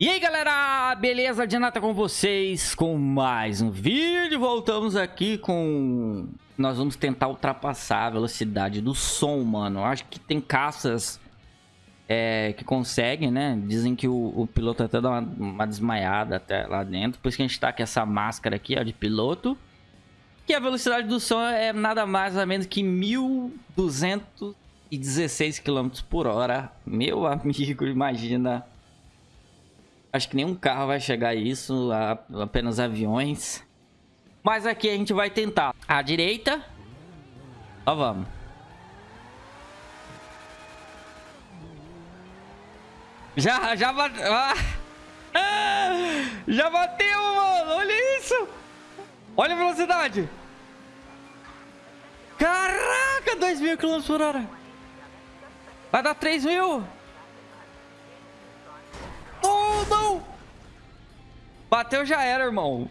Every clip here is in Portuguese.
E aí galera, beleza? Janata com vocês com mais um vídeo. Voltamos aqui com... Nós vamos tentar ultrapassar a velocidade do som, mano. Acho que tem caças é, que conseguem, né? Dizem que o, o piloto até dá uma, uma, desmaiada até lá dentro. Por isso que a gente tá com essa máscara aqui, ó, de piloto. Que a velocidade do som é nada mais ou menos que 1.216 km por hora. Meu amigo, imagina Acho que nenhum carro vai chegar a isso, apenas aviões. Mas aqui a gente vai tentar. À direita. Ó, vamos. Já, já bateu. Ah. Já bateu, mano. Olha isso. Olha a velocidade. Caraca, 2 mil km por hora. Vai dar 3 mil. Bateu já era, irmão.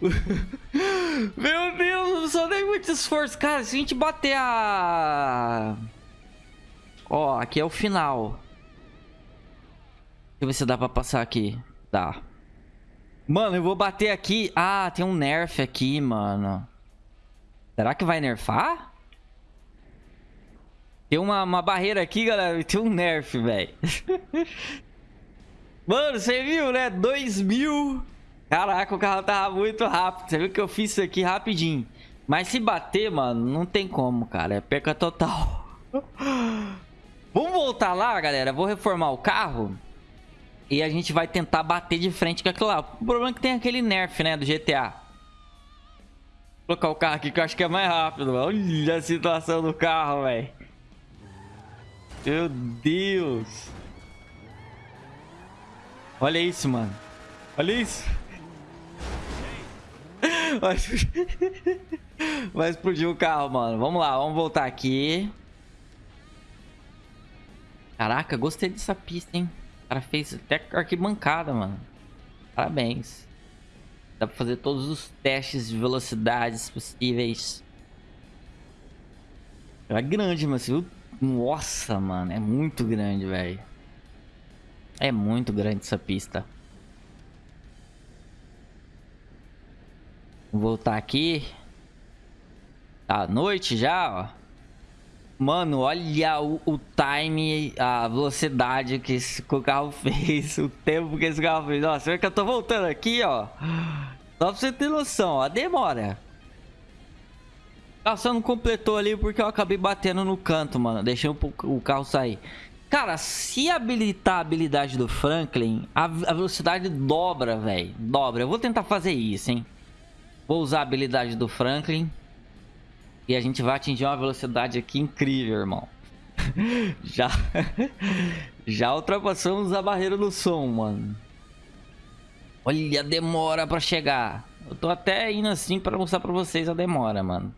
Meu Deus, não só dei muito esforço. Cara, se a gente bater a... Ó, aqui é o final. Deixa eu ver se dá pra passar aqui. Dá. Mano, eu vou bater aqui. Ah, tem um nerf aqui, mano. Será que vai nerfar? Tem uma, uma barreira aqui, galera. Tem um nerf, velho. Mano, você viu, né? 2 mil. Caraca, o carro tava muito rápido. Você viu que eu fiz isso aqui rapidinho. Mas se bater, mano, não tem como, cara. É perca total. Vamos voltar lá, galera. Vou reformar o carro. E a gente vai tentar bater de frente com aquilo lá. O problema é que tem aquele nerf, né, do GTA. Vou colocar o carro aqui que eu acho que é mais rápido. Olha a situação do carro, velho. Meu Deus. Olha isso, mano. Olha isso. Vai explodir... O carro, mano. Vamos lá, vamos voltar aqui. Caraca, gostei dessa pista, hein? O cara fez até arquibancada, mano. Parabéns. Dá pra fazer todos os testes de velocidades possíveis. É grande, mas viu? Nossa, mano. É muito grande, velho. É muito grande essa pista. Voltar aqui. Tá noite já, ó. Mano, olha o, o, time, a velocidade que esse carro fez, o tempo que esse carro fez. Nossa, vê que eu tô voltando aqui, ó. Só pra você ter noção, ó, demora. O carro só não completou ali porque eu acabei batendo no canto, mano. Deixei o, o carro sair. Cara, se habilitar a habilidade do Franklin, a, a velocidade dobra, velho. Dobra. Eu vou tentar fazer isso, hein. Vou usar a habilidade do Franklin. E a gente vai atingir uma velocidade aqui incrível, irmão. já... já ultrapassamos a barreira do som, mano. Olha a demora pra chegar. Eu tô até indo assim pra mostrar pra vocês a demora, mano.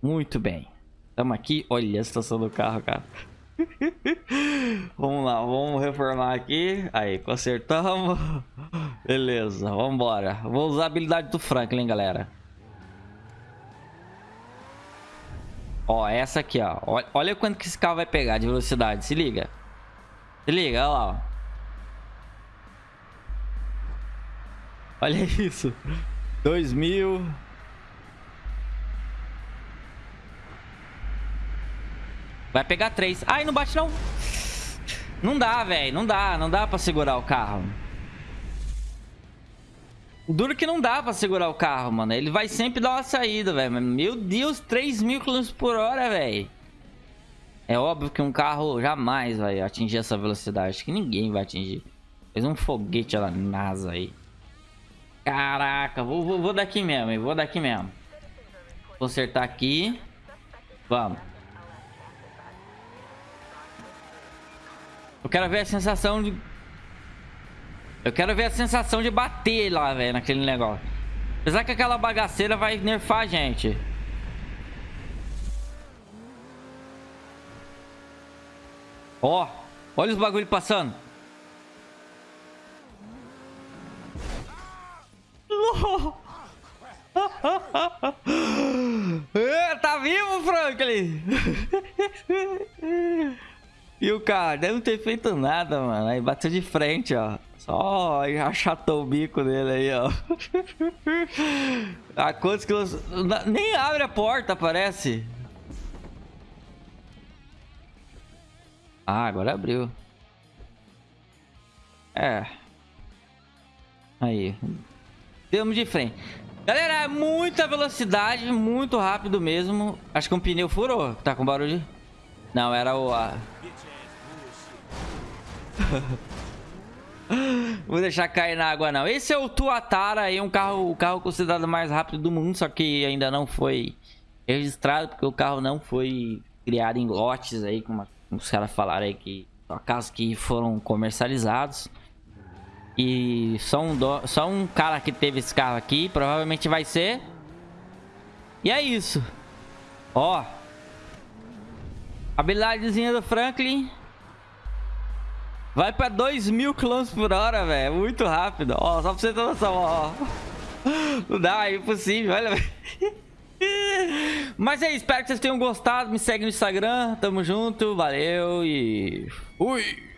Muito bem. Tamo aqui. Olha a situação do carro, cara. vamos lá, vamos reformar aqui. Aí, consertamos. Beleza, vamos embora. Vou usar a habilidade do Franklin, galera. Ó, essa aqui, ó. Olha quanto que esse carro vai pegar de velocidade. Se liga. Se liga, olha lá, ó. Olha isso. 2000... mil... Vai pegar três. Ai, não bate não. Não dá, velho. Não dá. Não dá pra segurar o carro. Duro que não dá pra segurar o carro, mano. Ele vai sempre dar uma saída, velho. Meu Deus, 3 mil km por hora, velho. É óbvio que um carro jamais vai atingir essa velocidade. Acho que ninguém vai atingir. Fez um foguete lá NASA aí. Caraca, vou, vou, vou daqui mesmo, hein? Vou daqui mesmo. Consertar aqui. Vamos. Eu quero ver a sensação de... Eu quero ver a sensação de bater lá, velho, naquele negócio. Apesar que aquela bagaceira vai nerfar a gente. Ó, olha os bagulho passando. é, tá vivo, Franklin? E o cara deve não ter feito nada, mano. Aí bateu de frente, ó. Só achatou o bico dele aí, ó. A quantos quilos... Nem abre a porta, parece. Ah, agora abriu. É. Aí. Temos de frente. Galera, é muita velocidade, muito rápido mesmo. Acho que um pneu furou. Tá com barulho? Não, era o... A... Vou deixar cair na água não. Esse é o Tuatara aí, um carro, o carro considerado mais rápido do mundo, só que ainda não foi registrado, porque o carro não foi criado em lotes aí, como os caras falaram aí que carros que foram comercializados. E só um, do... só um cara que teve esse carro aqui, provavelmente vai ser. E é isso. Ó. Habilidadezinha do Franklin. Vai pra 2 mil km por hora, velho. Muito rápido. Ó, só pra você ter noção, ó. Não dá, é impossível, olha. Mas é isso, espero que vocês tenham gostado. Me segue no Instagram. Tamo junto, valeu e... Fui!